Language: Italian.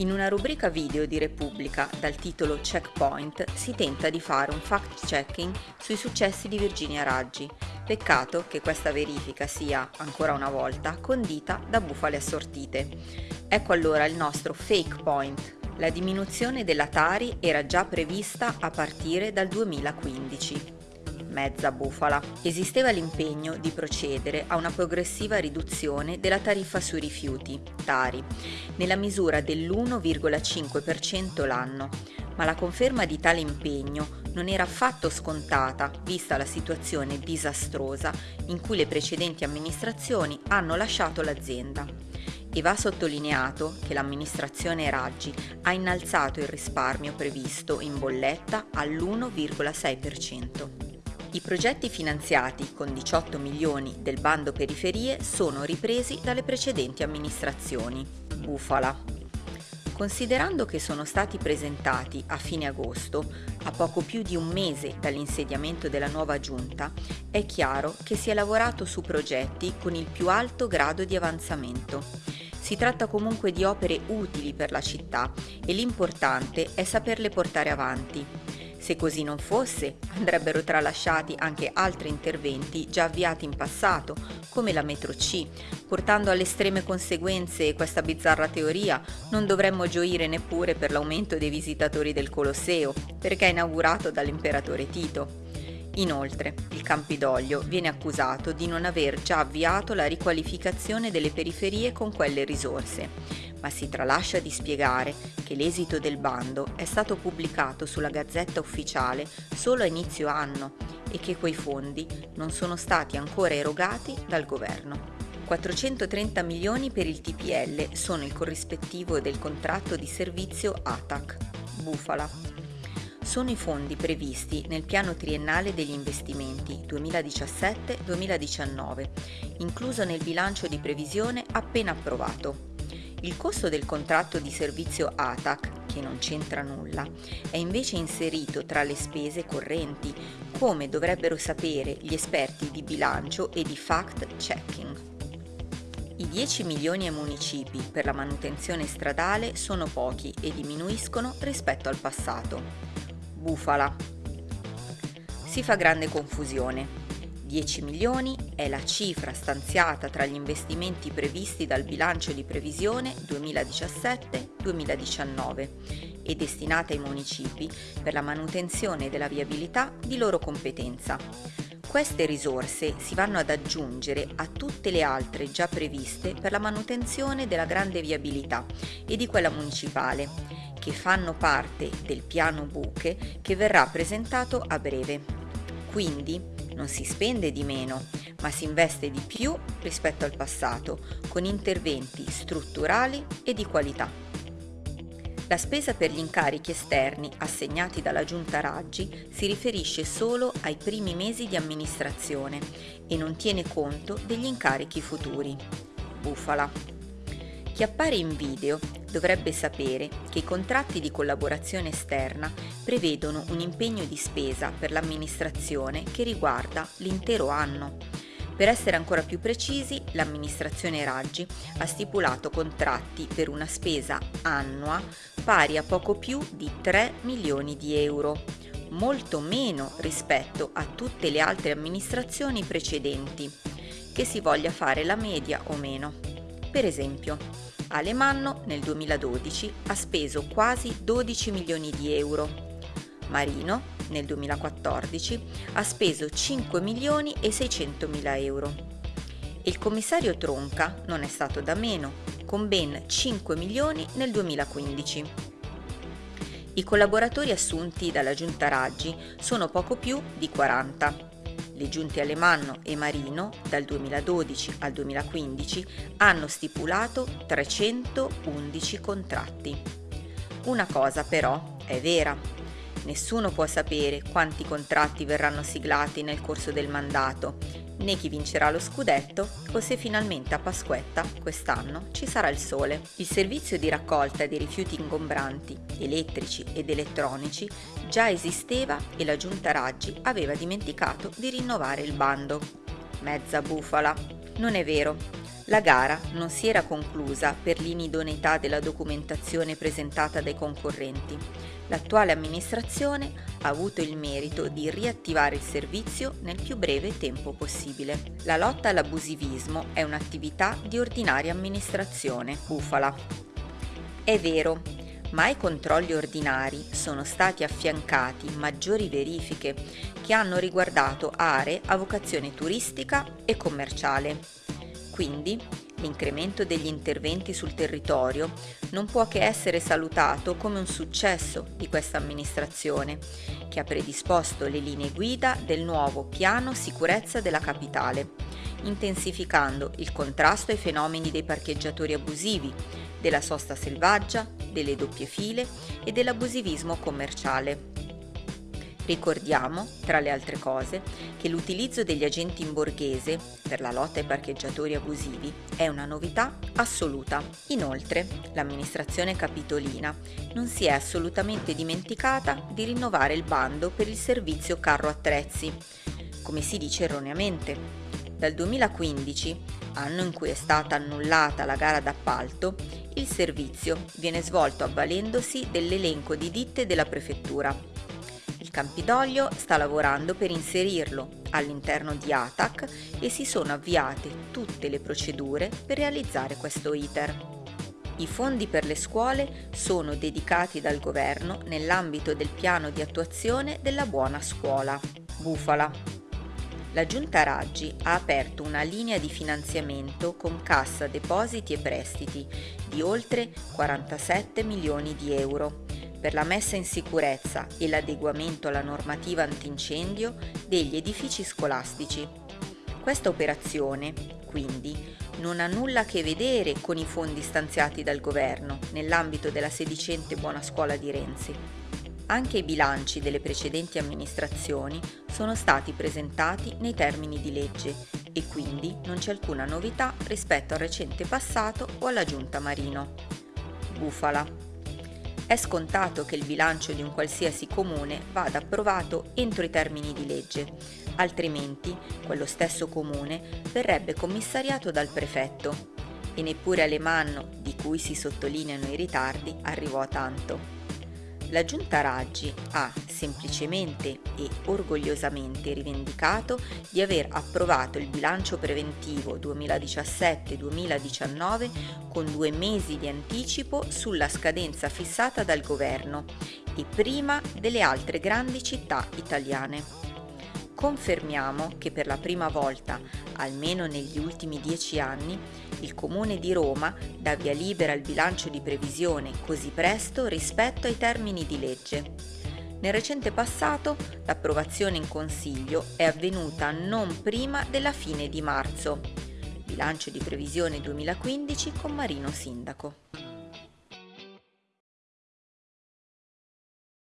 In una rubrica video di Repubblica dal titolo Checkpoint si tenta di fare un fact-checking sui successi di Virginia Raggi. Peccato che questa verifica sia, ancora una volta, condita da bufale assortite. Ecco allora il nostro fake point. La diminuzione della Tari era già prevista a partire dal 2015 mezza bufala. Esisteva l'impegno di procedere a una progressiva riduzione della tariffa sui rifiuti, Tari, nella misura dell'1,5% l'anno, ma la conferma di tale impegno non era affatto scontata vista la situazione disastrosa in cui le precedenti amministrazioni hanno lasciato l'azienda. E va sottolineato che l'amministrazione Raggi ha innalzato il risparmio previsto in bolletta all'1,6%. I progetti finanziati con 18 milioni del bando periferie sono ripresi dalle precedenti amministrazioni. Bufala. Considerando che sono stati presentati a fine agosto, a poco più di un mese dall'insediamento della nuova giunta, è chiaro che si è lavorato su progetti con il più alto grado di avanzamento. Si tratta comunque di opere utili per la città e l'importante è saperle portare avanti. Se così non fosse, andrebbero tralasciati anche altri interventi già avviati in passato, come la metro C. Portando alle estreme conseguenze questa bizzarra teoria, non dovremmo gioire neppure per l'aumento dei visitatori del Colosseo, perché inaugurato dall'imperatore Tito. Inoltre, il Campidoglio viene accusato di non aver già avviato la riqualificazione delle periferie con quelle risorse, ma si tralascia di spiegare che l'esito del bando è stato pubblicato sulla Gazzetta Ufficiale solo a inizio anno e che quei fondi non sono stati ancora erogati dal governo. 430 milioni per il TPL sono il corrispettivo del contratto di servizio ATAC, Bufala, sono i fondi previsti nel piano triennale degli investimenti 2017-2019, incluso nel bilancio di previsione appena approvato. Il costo del contratto di servizio ATAC, che non c'entra nulla, è invece inserito tra le spese correnti, come dovrebbero sapere gli esperti di bilancio e di fact-checking. I 10 milioni ai municipi per la manutenzione stradale sono pochi e diminuiscono rispetto al passato bufala. Si fa grande confusione. 10 milioni è la cifra stanziata tra gli investimenti previsti dal bilancio di previsione 2017-2019 e destinata ai municipi per la manutenzione della viabilità di loro competenza. Queste risorse si vanno ad aggiungere a tutte le altre già previste per la manutenzione della grande viabilità e di quella municipale che fanno parte del piano buche che verrà presentato a breve. Quindi non si spende di meno, ma si investe di più rispetto al passato, con interventi strutturali e di qualità. La spesa per gli incarichi esterni assegnati dalla Giunta Raggi si riferisce solo ai primi mesi di amministrazione e non tiene conto degli incarichi futuri. Bufala. Chi appare in video dovrebbe sapere che i contratti di collaborazione esterna prevedono un impegno di spesa per l'amministrazione che riguarda l'intero anno. Per essere ancora più precisi, l'amministrazione Raggi ha stipulato contratti per una spesa annua pari a poco più di 3 milioni di euro, molto meno rispetto a tutte le altre amministrazioni precedenti, che si voglia fare la media o meno. Per esempio, Alemanno nel 2012 ha speso quasi 12 milioni di euro. Marino nel 2014 ha speso 5 milioni e 600 mila euro. il commissario Tronca non è stato da meno, con ben 5 milioni nel 2015. I collaboratori assunti dalla giunta Raggi sono poco più di 40 le giunte Alemanno e Marino dal 2012 al 2015 hanno stipulato 311 contratti. Una cosa però è vera. Nessuno può sapere quanti contratti verranno siglati nel corso del mandato né chi vincerà lo scudetto o se finalmente a Pasquetta quest'anno ci sarà il sole. Il servizio di raccolta dei rifiuti ingombranti, elettrici ed elettronici già esisteva e la giunta Raggi aveva dimenticato di rinnovare il bando. mezza bufala. Non è vero. La gara non si era conclusa per l'inidoneità della documentazione presentata dai concorrenti. L'attuale amministrazione ha avuto il merito di riattivare il servizio nel più breve tempo possibile. La lotta all'abusivismo è un'attività di ordinaria amministrazione, bufala. È vero, ma ai controlli ordinari sono stati affiancati maggiori verifiche che hanno riguardato aree a vocazione turistica e commerciale. Quindi l'incremento degli interventi sul territorio non può che essere salutato come un successo di questa amministrazione, che ha predisposto le linee guida del nuovo piano sicurezza della capitale, intensificando il contrasto ai fenomeni dei parcheggiatori abusivi, della sosta selvaggia, delle doppie file e dell'abusivismo commerciale. Ricordiamo, tra le altre cose, che l'utilizzo degli agenti in borghese per la lotta ai parcheggiatori abusivi è una novità assoluta. Inoltre, l'amministrazione capitolina non si è assolutamente dimenticata di rinnovare il bando per il servizio carro attrezzi, come si dice erroneamente. Dal 2015, anno in cui è stata annullata la gara d'appalto, il servizio viene svolto avvalendosi dell'elenco di ditte della prefettura. Campidoglio sta lavorando per inserirlo all'interno di ATAC e si sono avviate tutte le procedure per realizzare questo iter. I fondi per le scuole sono dedicati dal governo nell'ambito del piano di attuazione della buona scuola. Bufala la Giunta Raggi ha aperto una linea di finanziamento con cassa depositi e prestiti di oltre 47 milioni di euro per la messa in sicurezza e l'adeguamento alla normativa antincendio degli edifici scolastici. Questa operazione, quindi, non ha nulla a che vedere con i fondi stanziati dal governo nell'ambito della sedicente Buona Scuola di Renzi. Anche i bilanci delle precedenti amministrazioni sono stati presentati nei termini di legge e quindi non c'è alcuna novità rispetto al recente passato o alla giunta Marino. Bufala. È scontato che il bilancio di un qualsiasi comune vada approvato entro i termini di legge, altrimenti quello stesso comune verrebbe commissariato dal prefetto. E neppure Alemanno, di cui si sottolineano i ritardi, arrivò a tanto la Giunta Raggi ha semplicemente e orgogliosamente rivendicato di aver approvato il bilancio preventivo 2017-2019 con due mesi di anticipo sulla scadenza fissata dal governo e prima delle altre grandi città italiane. Confermiamo che per la prima volta, almeno negli ultimi dieci anni, il Comune di Roma dà via libera al bilancio di previsione così presto rispetto ai termini di legge. Nel recente passato l'approvazione in Consiglio è avvenuta non prima della fine di marzo. Bilancio di previsione 2015 con Marino Sindaco.